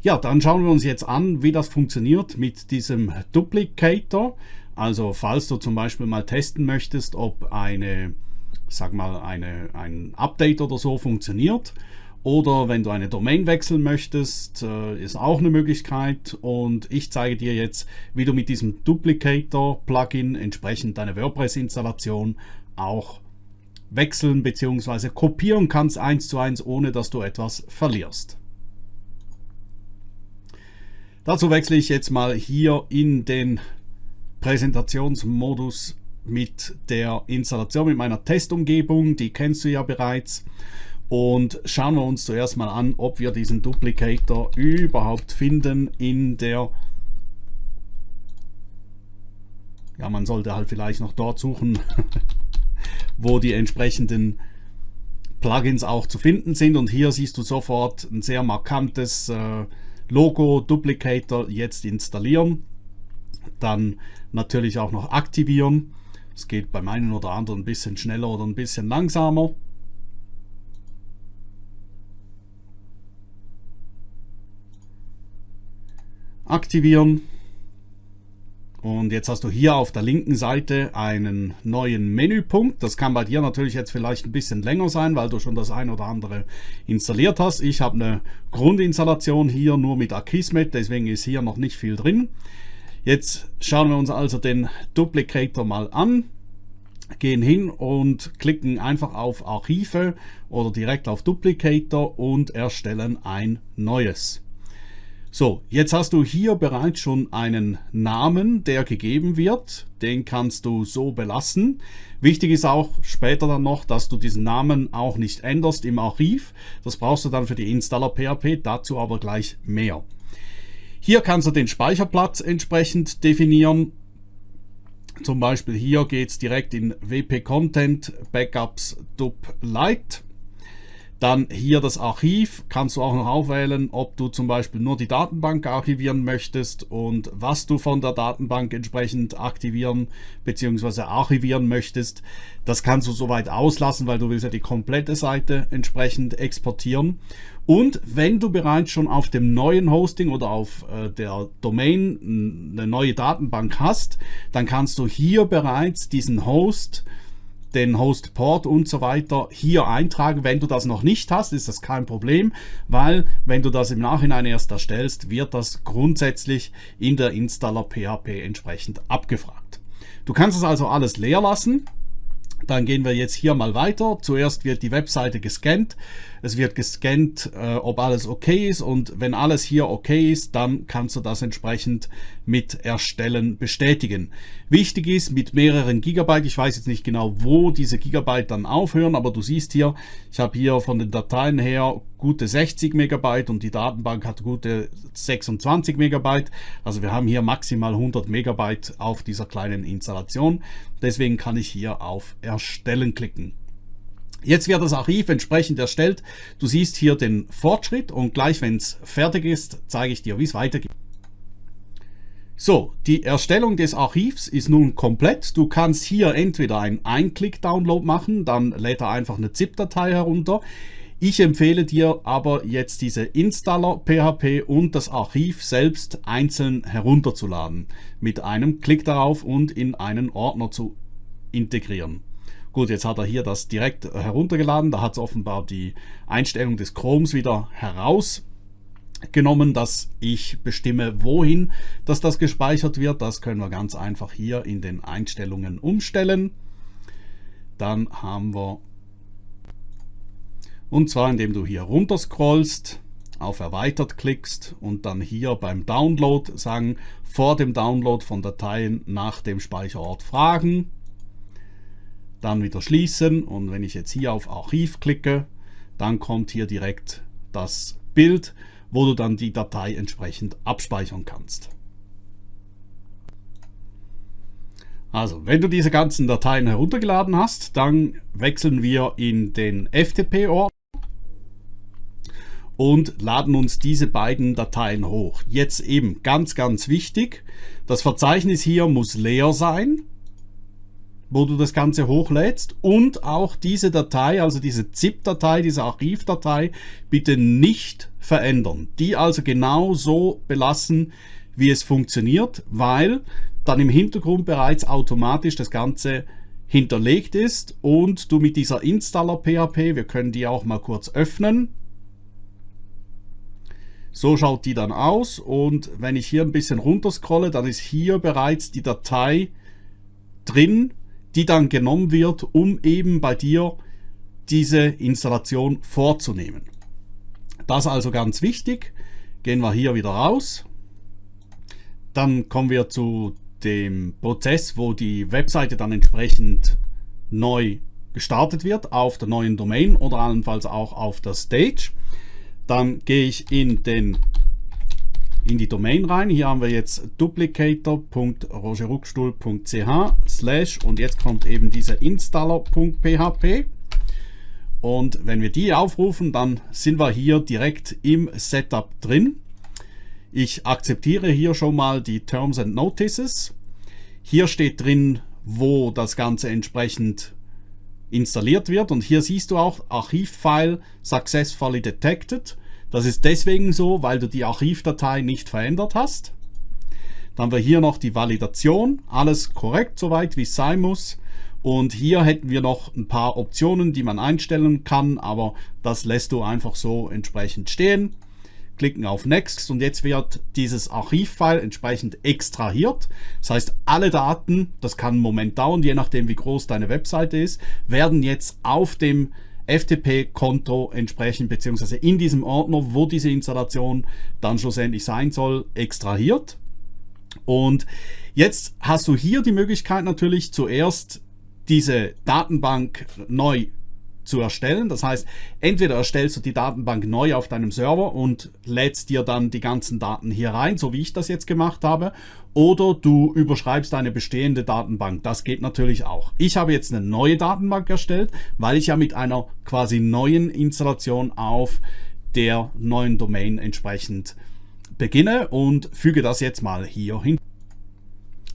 Ja, dann schauen wir uns jetzt an, wie das funktioniert mit diesem Duplicator. Also falls du zum Beispiel mal testen möchtest, ob eine, sag mal, eine, ein Update oder so funktioniert. Oder wenn du eine Domain wechseln möchtest, äh, ist auch eine Möglichkeit. Und ich zeige dir jetzt, wie du mit diesem Duplicator-Plugin entsprechend deine WordPress-Installation auch wechseln bzw. kopieren kannst eins zu eins, ohne dass du etwas verlierst. Dazu wechsle ich jetzt mal hier in den Präsentationsmodus mit der Installation mit meiner Testumgebung. Die kennst du ja bereits. Und schauen wir uns zuerst mal an, ob wir diesen Duplicator überhaupt finden in der ja, man sollte halt vielleicht noch dort suchen, wo die entsprechenden Plugins auch zu finden sind. Und hier siehst du sofort ein sehr markantes äh, Logo Duplicator jetzt installieren. Dann natürlich auch noch aktivieren. Es geht beim einen oder anderen ein bisschen schneller oder ein bisschen langsamer. Aktivieren. Und jetzt hast du hier auf der linken Seite einen neuen Menüpunkt. Das kann bei dir natürlich jetzt vielleicht ein bisschen länger sein, weil du schon das ein oder andere installiert hast. Ich habe eine Grundinstallation hier nur mit Akismet, deswegen ist hier noch nicht viel drin. Jetzt schauen wir uns also den Duplicator mal an, gehen hin und klicken einfach auf Archive oder direkt auf Duplicator und erstellen ein neues. So, jetzt hast du hier bereits schon einen Namen, der gegeben wird. Den kannst du so belassen. Wichtig ist auch später dann noch, dass du diesen Namen auch nicht änderst im Archiv. Das brauchst du dann für die Installer PHP, dazu aber gleich mehr. Hier kannst du den Speicherplatz entsprechend definieren. Zum Beispiel hier geht es direkt in WP Content Backups Dub Lite. Dann hier das Archiv, kannst du auch noch auswählen, ob du zum Beispiel nur die Datenbank archivieren möchtest und was du von der Datenbank entsprechend aktivieren bzw. archivieren möchtest. Das kannst du soweit auslassen, weil du willst ja die komplette Seite entsprechend exportieren. Und wenn du bereits schon auf dem neuen Hosting oder auf äh, der Domain eine neue Datenbank hast, dann kannst du hier bereits diesen Host den Hostport und so weiter hier eintragen. Wenn du das noch nicht hast, ist das kein Problem, weil wenn du das im Nachhinein erst erstellst, wird das grundsätzlich in der Installer PHP entsprechend abgefragt. Du kannst es also alles leer lassen. Dann gehen wir jetzt hier mal weiter. Zuerst wird die Webseite gescannt. Es wird gescannt, äh, ob alles okay ist und wenn alles hier okay ist, dann kannst du das entsprechend mit Erstellen bestätigen. Wichtig ist mit mehreren Gigabyte, ich weiß jetzt nicht genau, wo diese Gigabyte dann aufhören, aber du siehst hier, ich habe hier von den Dateien her gute 60 Megabyte und die Datenbank hat gute 26 Megabyte. Also wir haben hier maximal 100 Megabyte auf dieser kleinen Installation. Deswegen kann ich hier auf Erstellen klicken. Jetzt wird das Archiv entsprechend erstellt. Du siehst hier den Fortschritt und gleich wenn es fertig ist, zeige ich dir, wie es weitergeht. So, die Erstellung des Archivs ist nun komplett. Du kannst hier entweder einen Einklick-Download machen, dann lädt er einfach eine ZIP-Datei herunter. Ich empfehle dir aber jetzt diese Installer PHP und das Archiv selbst einzeln herunterzuladen. Mit einem Klick darauf und in einen Ordner zu integrieren. Gut, jetzt hat er hier das direkt heruntergeladen. Da hat es offenbar die Einstellung des Chromes wieder herausgenommen, dass ich bestimme, wohin dass das gespeichert wird. Das können wir ganz einfach hier in den Einstellungen umstellen. Dann haben wir, und zwar indem du hier runter scrollst, auf Erweitert klickst und dann hier beim Download sagen, vor dem Download von Dateien nach dem Speicherort fragen dann wieder schließen und wenn ich jetzt hier auf Archiv klicke, dann kommt hier direkt das Bild, wo du dann die Datei entsprechend abspeichern kannst. Also, wenn du diese ganzen Dateien heruntergeladen hast, dann wechseln wir in den FTP-Ordner und laden uns diese beiden Dateien hoch. Jetzt eben ganz, ganz wichtig, das Verzeichnis hier muss leer sein wo du das Ganze hochlädst und auch diese Datei, also diese ZIP-Datei, diese Archivdatei, bitte nicht verändern. Die also genau so belassen, wie es funktioniert, weil dann im Hintergrund bereits automatisch das Ganze hinterlegt ist und du mit dieser Installer PHP, wir können die auch mal kurz öffnen, so schaut die dann aus und wenn ich hier ein bisschen runter scrolle, dann ist hier bereits die Datei drin, die dann genommen wird, um eben bei dir diese Installation vorzunehmen. Das also ganz wichtig. Gehen wir hier wieder raus. Dann kommen wir zu dem Prozess, wo die Webseite dann entsprechend neu gestartet wird auf der neuen Domain oder allenfalls auch auf der Stage. Dann gehe ich in, den, in die Domain rein. Hier haben wir jetzt duplicator.rogerruckstuhl.ch slash und jetzt kommt eben dieser installer.php. Und wenn wir die aufrufen, dann sind wir hier direkt im Setup drin. Ich akzeptiere hier schon mal die Terms and Notices. Hier steht drin, wo das Ganze entsprechend installiert wird. Und hier siehst du auch Archivfile successfully detected. Das ist deswegen so, weil du die Archivdatei nicht verändert hast. Dann haben wir hier noch die Validation. Alles korrekt soweit, wie es sein muss. Und hier hätten wir noch ein paar Optionen, die man einstellen kann, aber das lässt du einfach so entsprechend stehen klicken auf Next und jetzt wird dieses Archivfile entsprechend extrahiert. Das heißt, alle Daten, das kann einen Moment dauern, je nachdem wie groß deine Webseite ist, werden jetzt auf dem FTP-Konto entsprechend, beziehungsweise in diesem Ordner, wo diese Installation dann schlussendlich sein soll, extrahiert. Und jetzt hast du hier die Möglichkeit natürlich zuerst diese Datenbank neu zu erstellen. Das heißt, entweder erstellst du die Datenbank neu auf deinem Server und lädst dir dann die ganzen Daten hier rein, so wie ich das jetzt gemacht habe, oder du überschreibst eine bestehende Datenbank. Das geht natürlich auch. Ich habe jetzt eine neue Datenbank erstellt, weil ich ja mit einer quasi neuen Installation auf der neuen Domain entsprechend beginne und füge das jetzt mal hier hin.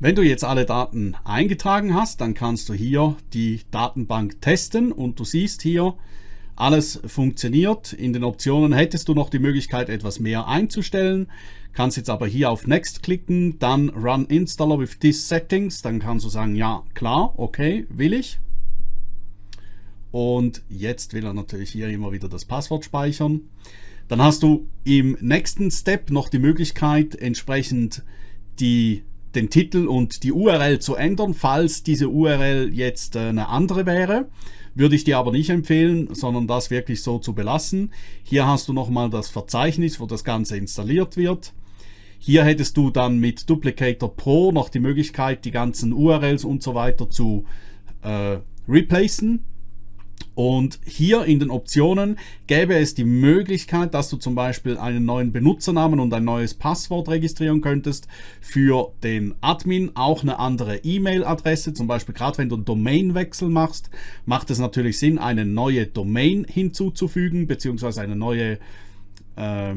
Wenn du jetzt alle Daten eingetragen hast, dann kannst du hier die Datenbank testen und du siehst hier, alles funktioniert. In den Optionen hättest du noch die Möglichkeit, etwas mehr einzustellen. Kannst jetzt aber hier auf Next klicken, dann Run Installer with these settings. Dann kannst du sagen, ja, klar, okay, will ich. Und jetzt will er natürlich hier immer wieder das Passwort speichern. Dann hast du im nächsten Step noch die Möglichkeit, entsprechend die den Titel und die URL zu ändern, falls diese URL jetzt äh, eine andere wäre. Würde ich dir aber nicht empfehlen, sondern das wirklich so zu belassen. Hier hast du nochmal das Verzeichnis, wo das Ganze installiert wird. Hier hättest du dann mit Duplicator Pro noch die Möglichkeit, die ganzen URLs und so weiter zu äh, replacen. Und hier in den Optionen gäbe es die Möglichkeit, dass du zum Beispiel einen neuen Benutzernamen und ein neues Passwort registrieren könntest für den Admin, auch eine andere E-Mail-Adresse, zum Beispiel gerade wenn du einen Domainwechsel machst, macht es natürlich Sinn, eine neue Domain hinzuzufügen, beziehungsweise eine neue äh,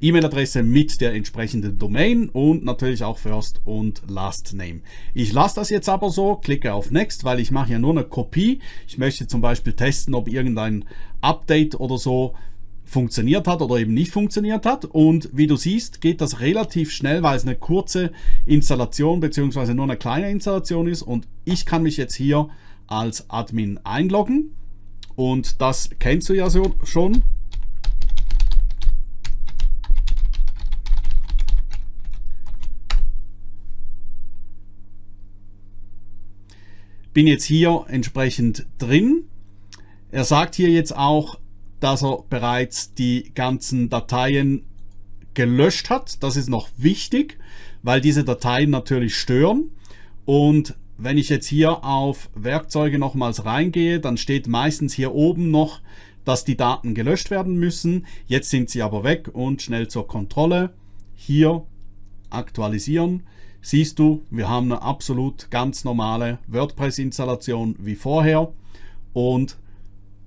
E-Mail-Adresse mit der entsprechenden Domain und natürlich auch First und Last Name. Ich lasse das jetzt aber so, klicke auf Next, weil ich mache ja nur eine Kopie. Ich möchte zum Beispiel testen, ob irgendein Update oder so funktioniert hat oder eben nicht funktioniert hat. Und wie du siehst, geht das relativ schnell, weil es eine kurze Installation bzw. nur eine kleine Installation ist. Und ich kann mich jetzt hier als Admin einloggen. Und das kennst du ja so schon. Bin jetzt hier entsprechend drin. Er sagt hier jetzt auch, dass er bereits die ganzen Dateien gelöscht hat. Das ist noch wichtig, weil diese Dateien natürlich stören. Und wenn ich jetzt hier auf Werkzeuge nochmals reingehe, dann steht meistens hier oben noch, dass die Daten gelöscht werden müssen. Jetzt sind sie aber weg und schnell zur Kontrolle. Hier aktualisieren siehst du, wir haben eine absolut ganz normale WordPress-Installation wie vorher und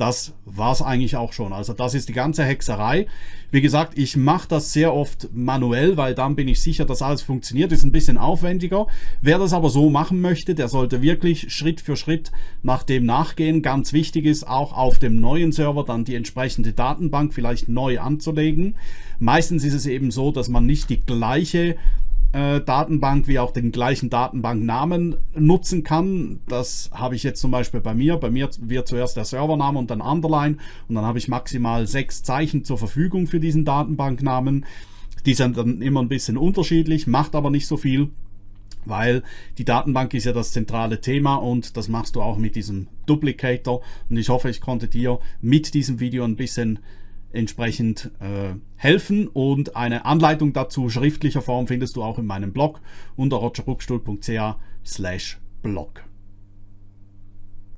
das war es eigentlich auch schon. Also das ist die ganze Hexerei. Wie gesagt, ich mache das sehr oft manuell, weil dann bin ich sicher, dass alles funktioniert. Ist ein bisschen aufwendiger. Wer das aber so machen möchte, der sollte wirklich Schritt für Schritt nach dem nachgehen. Ganz wichtig ist auch auf dem neuen Server dann die entsprechende Datenbank vielleicht neu anzulegen. Meistens ist es eben so, dass man nicht die gleiche äh, Datenbank wie auch den gleichen Datenbanknamen nutzen kann. Das habe ich jetzt zum Beispiel bei mir. Bei mir wird zuerst der Servername und dann Underline und dann habe ich maximal sechs Zeichen zur Verfügung für diesen Datenbanknamen. Die sind dann immer ein bisschen unterschiedlich, macht aber nicht so viel weil die Datenbank ist ja das zentrale Thema und das machst du auch mit diesem Duplicator und ich hoffe, ich konnte dir mit diesem Video ein bisschen entsprechend äh, helfen und eine Anleitung dazu schriftlicher Form findest du auch in meinem Blog unter rogerbuckstuhl.ch slash blog.